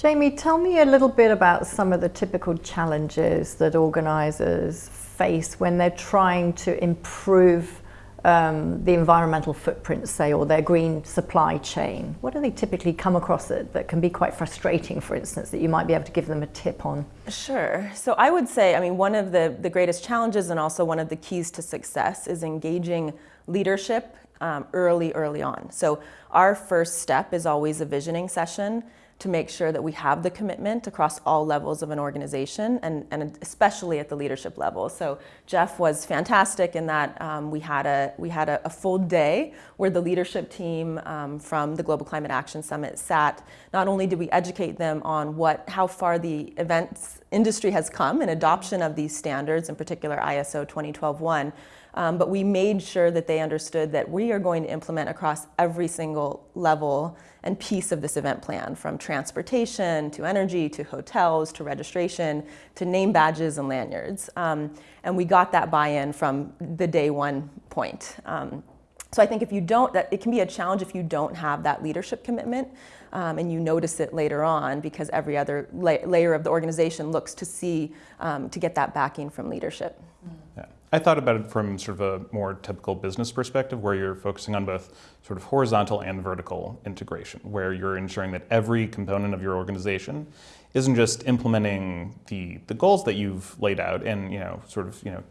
Jamie, tell me a little bit about some of the typical challenges that organisers face when they're trying to improve um, the environmental footprint, say, or their green supply chain? What do they typically come across that, that can be quite frustrating, for instance, that you might be able to give them a tip on? Sure. So I would say, I mean, one of the, the greatest challenges and also one of the keys to success is engaging leadership um, early, early on. So our first step is always a visioning session to make sure that we have the commitment across all levels of an organization and, and especially at the leadership level. So Jeff was fantastic in that um, we had, a, we had a, a, full day where the leadership team um, from the Global Climate Action Summit sat. Not only did we educate them on what, how far the events industry has come in adoption of these standards, in particular ISO 20121, um, but we made sure that they understood that we are going to implement across every single level and piece of this event plan, from transportation to energy to hotels to registration to name badges and lanyards. Um, and we got that buy-in from the day one point. Um, so I think if you don't, that it can be a challenge if you don't have that leadership commitment um, and you notice it later on because every other la layer of the organization looks to see, um, to get that backing from leadership. Yeah. I thought about it from sort of a more typical business perspective where you're focusing on both sort of horizontal and vertical integration, where you're ensuring that every component of your organization isn't just implementing the, the goals that you've laid out and, you know, sort of, you know,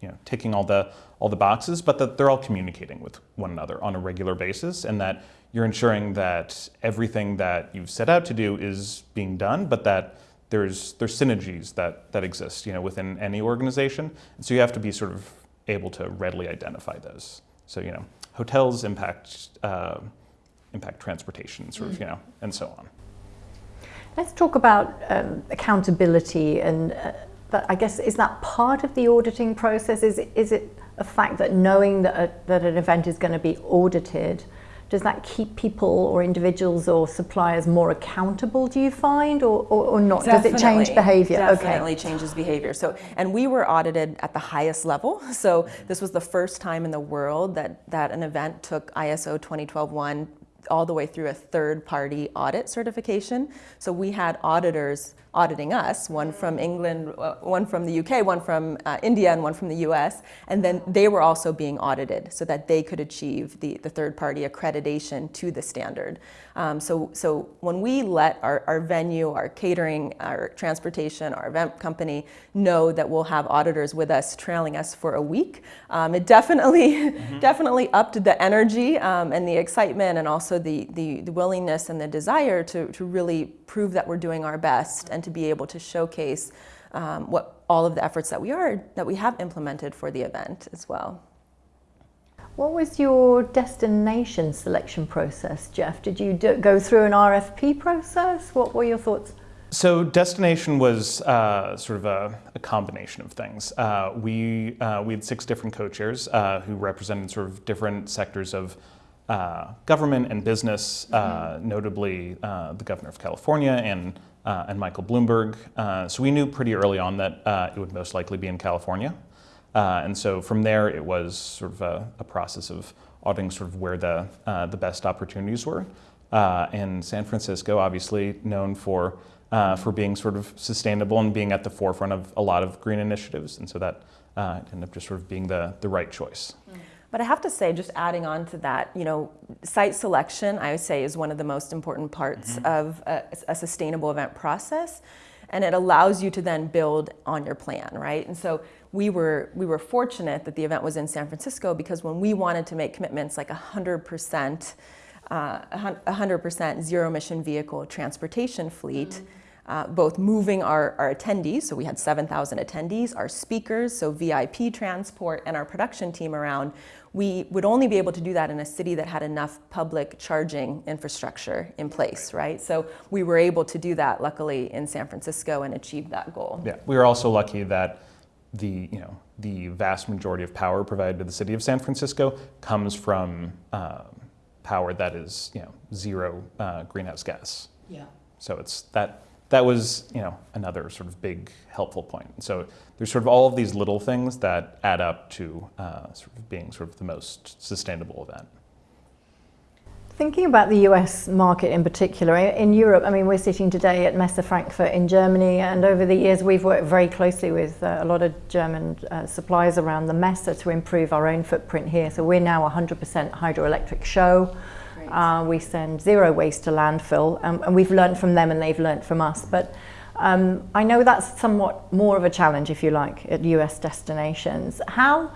you know, ticking all the, all the boxes, but that they're all communicating with one another on a regular basis and that you're ensuring that everything that you've set out to do is being done, but that there's, there's synergies that, that exist you know, within any organization. And so you have to be sort of able to readily identify those. So, you know, hotels impact, uh, impact transportation, sort of, you know, and so on. Let's talk about um, accountability and uh, that, I guess, is that part of the auditing process? Is, is it a fact that knowing that, a, that an event is going to be audited does that keep people or individuals or suppliers more accountable, do you find, or, or, or not? Definitely, does it change behavior? Definitely okay. changes behavior. So, and we were audited at the highest level. So this was the first time in the world that, that an event took ISO 20121 all the way through a third party audit certification. So we had auditors auditing us, one from England, uh, one from the UK, one from uh, India, and one from the US. And then they were also being audited so that they could achieve the, the third party accreditation to the standard. Um, so, so when we let our, our venue, our catering, our transportation, our event company know that we'll have auditors with us trailing us for a week, um, it definitely, mm -hmm. definitely upped the energy um, and the excitement and also the, the, the willingness and the desire to, to really prove that we're doing our best and to be able to showcase um, what all of the efforts that we are, that we have implemented for the event as well. What was your destination selection process, Jeff? Did you do, go through an RFP process? What were your thoughts? So destination was uh, sort of a, a, combination of things. Uh, we, uh, we had six different co-chairs uh, who represented sort of different sectors of uh, government and business, mm -hmm. notably the governor of California and, and Michael Bloomberg. so we knew pretty early on that it would most likely be in California. Uh, and so from there, it was sort of a, a process of auditing sort of where the, uh, the best opportunities were. Uh, and San Francisco, obviously known for, uh, for being sort of sustainable and being at the forefront of a lot of green initiatives. And so that uh, ended up just sort of being the, the right choice. But I have to say, just adding on to that, you know, site selection, I would say, is one of the most important parts mm -hmm. of a, a sustainable event process and it allows you to then build on your plan, right? And so we were, we were fortunate that the event was in San Francisco because when we wanted to make commitments like 100%, uh, 100% zero emission vehicle transportation fleet, mm -hmm. Uh, both moving our, our, attendees, so we had 7,000 attendees, our speakers, so VIP transport, and our production team around, we would only be able to do that in a city that had enough public charging infrastructure in place, right? So we were able to do that, luckily, in San Francisco and achieve that goal. Yeah, we were also lucky that the, you know, the vast majority of power provided to the city of San Francisco comes from uh, power that is, you know, zero uh, greenhouse gas. Yeah. So it's that that was you know another sort of big helpful point. So there's sort of all of these little things that add up to uh, sort of being sort of the most sustainable event. Thinking about the US market in particular, in Europe, I mean, we're sitting today at Messe Frankfurt in Germany, and over the years we've worked very closely with uh, a lot of German uh, suppliers around the Messe to improve our own footprint here. So we're now 100% hydroelectric show. Uh, we send zero waste to landfill, um, and we've learned from them and they've learned from us. But um, I know that's somewhat more of a challenge, if you like, at US destinations. How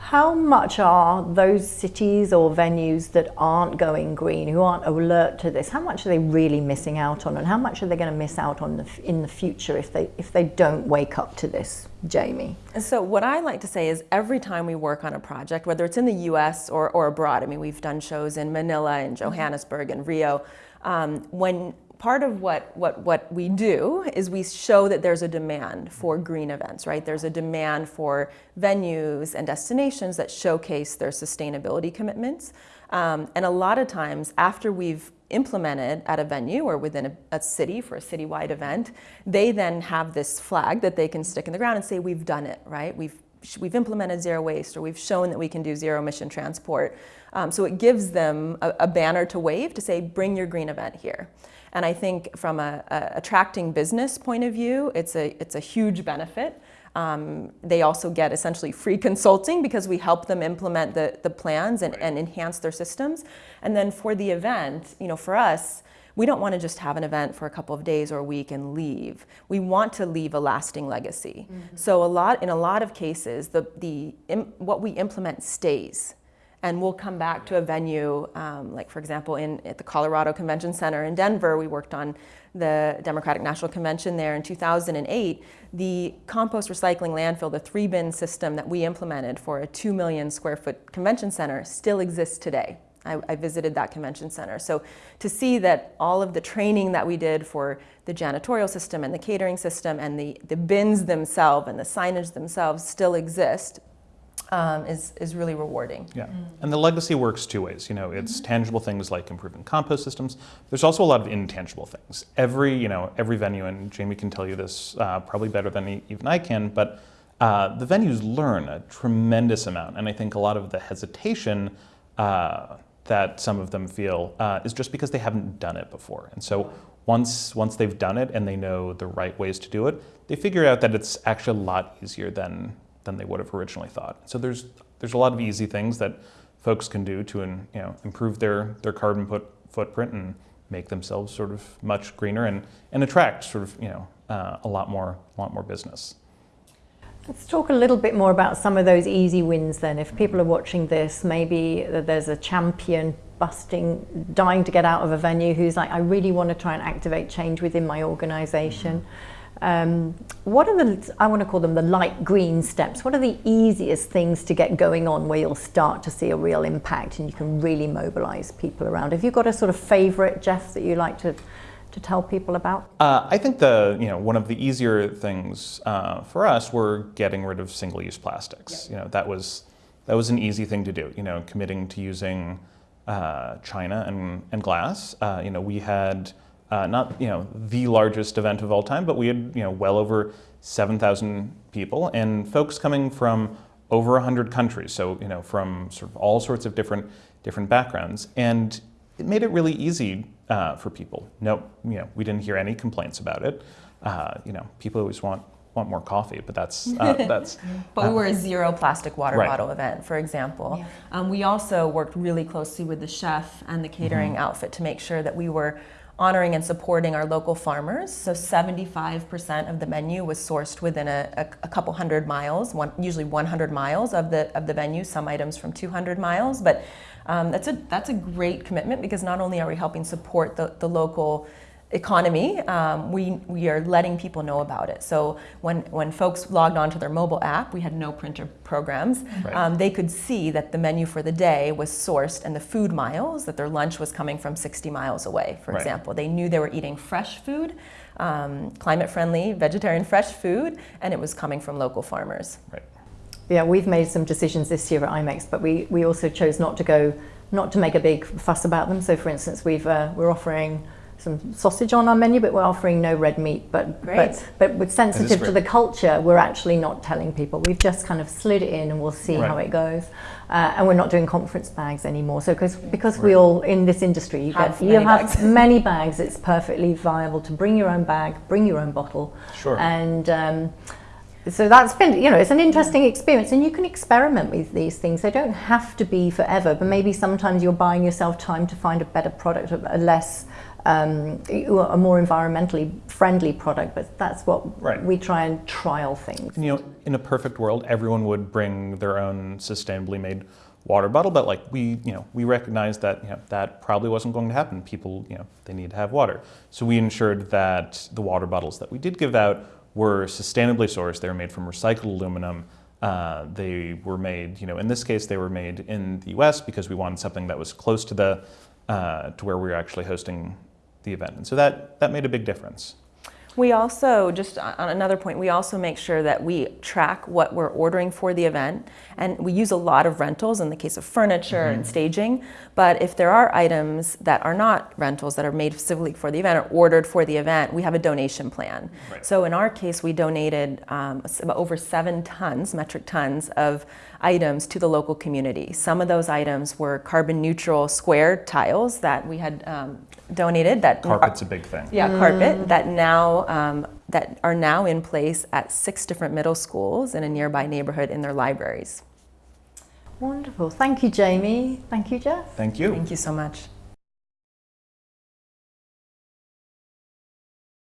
how much are those cities or venues that aren't going green, who aren't alert to this, how much are they really missing out on, and how much are they going to miss out on the, in the future if they if they don't wake up to this, Jamie? So what I like to say is every time we work on a project, whether it's in the U.S. or, or abroad, I mean we've done shows in Manila and Johannesburg and Rio, um, when part of what, what, what we do is we show that there's a demand for green events, right? There's a demand for venues and destinations that showcase their sustainability commitments. Um, and a lot of times after we've implemented at a venue or within a, a, city for a citywide event, they then have this flag that they can stick in the ground and say, we've done it, right? We've, we've implemented zero waste or we've shown that we can do zero emission transport. Um, so it gives them a, a banner to wave to say, bring your green event here. And I think from a, a attracting business point of view, it's a, it's a huge benefit. Um, they also get essentially free consulting because we help them implement the, the plans and, and enhance their systems. And then for the event, you know, for us, we don't want to just have an event for a couple of days or a week and leave. We want to leave a lasting legacy. Mm -hmm. So a lot, in a lot of cases, the, the, what we implement stays and we'll come back to a venue, um, like for example, in at the Colorado Convention Center in Denver, we worked on the Democratic National Convention there in 2008. The compost recycling landfill, the three bin system that we implemented for a 2 million square foot convention center still exists today. I, I, visited that convention center. So to see that all of the training that we did for the janitorial system and the catering system and the, the bins themselves and the signage themselves still exist um, is, is really rewarding. Yeah, and the legacy works two ways. You know, it's mm -hmm. tangible things like improving compost systems. There's also a lot of intangible things. Every, you know, every venue, and Jamie can tell you this uh, probably better than even I can, but uh, the venues learn a tremendous amount. And I think a lot of the hesitation uh, that some of them feel uh, is just because they haven't done it before. And so once, once they've done it and they know the right ways to do it, they figure out that it's actually a lot easier than, than they would have originally thought. So there's, there's a lot of easy things that folks can do to you know, improve their, their carbon put, footprint and make themselves sort of much greener and, and attract sort of you know, uh, a lot more, a lot more business. Let's talk a little bit more about some of those easy wins then. If people are watching this, maybe there's a champion busting, dying to get out of a venue who's like, I really want to try and activate change within my organization. Mm -hmm um, what are the, I want to call them the light green steps, what are the easiest things to get going on where you'll start to see a real impact and you can really mobilize people around? Have you got a sort of favorite, Jeff, that you like to, to tell people about? Uh, I think the, you know, one of the easier things uh, for us were getting rid of single-use plastics. Yep. You know, that was, that was an easy thing to do, you know, committing to using uh, China and, and glass. Uh, you know, we had uh, not you know the largest event of all time, but we had you know well over 7,000 people and folks coming from over 100 countries, so you know from sort of all sorts of different different backgrounds, and it made it really easy uh, for people. No, you know we didn't hear any complaints about it. Uh, you know people always want want more coffee, but that's uh, that's. but we were a zero plastic water right. bottle event, for example. Yeah. Um, we also worked really closely with the chef and the catering mm -hmm. outfit to make sure that we were honoring and supporting our local farmers. So 75% of the menu was sourced within a, a, a couple hundred miles, one, usually 100 miles of the, of the venue, some items from 200 miles. But um, that's, a, that's a great commitment because not only are we helping support the, the local economy, um, we, we are letting people know about it. So when, when folks logged onto their mobile app, we had no printer programs, right. um, they could see that the menu for the day was sourced and the food miles, that their lunch was coming from 60 miles away, for right. example. They knew they were eating fresh food, um, climate-friendly, vegetarian fresh food, and it was coming from local farmers. Right. Yeah, we've made some decisions this year at IMEX, but we, we also chose not to go, not to make a big fuss about them. So for instance, we've, uh, we're offering some sausage on our menu, but we're offering no red meat. But Great. but but with sensitive to the culture, we're actually not telling people. We've just kind of slid it in, and we'll see how it goes. Uh, and we're not doing conference bags anymore. So because because we all in this industry, you Have get you many have bags. many bags. It's perfectly viable to bring your own bag, bring your own bottle, Sure. and. Um, so that's been, you know, it's an interesting experience, and you can experiment with these things. They don't have to be forever, but maybe sometimes you're buying yourself time to find a better product, a a less, um, a more environmentally friendly product. But that's what Right. we try and trial things. And, you know, in a perfect world, everyone would bring their own sustainably made water bottle, but like we, you know, we recognized that you know, that probably wasn't going to happen. People, you know, they need to have water. So we ensured that the water bottles that we did give out were sustainably sourced. They were made from recycled aluminum. Uh, they were made, you know, in this case, they were made in the U.S. because we wanted something that was close to the uh, to where we were actually hosting the event, and so that that made a big difference. We also, just on on another point, we also make sure that we track what we're ordering for the event. And we use a lot of rentals in the case of furniture and staging. But if there are items that are not rentals, that are made specifically for the event or ordered for the event, we have a donation plan. Right. So in our case, we donated um, over seven tons, metric tons, of items to the local community. Some of those items were carbon neutral square tiles that we had um, donated that Carpet's a big thing. yeah, carpet that now um, that are now in place at six different middle schools in a nearby neighborhood in their libraries. Wonderful. Thank you, Jamie. Thank you, Jeff. Thank you. Thank you so much.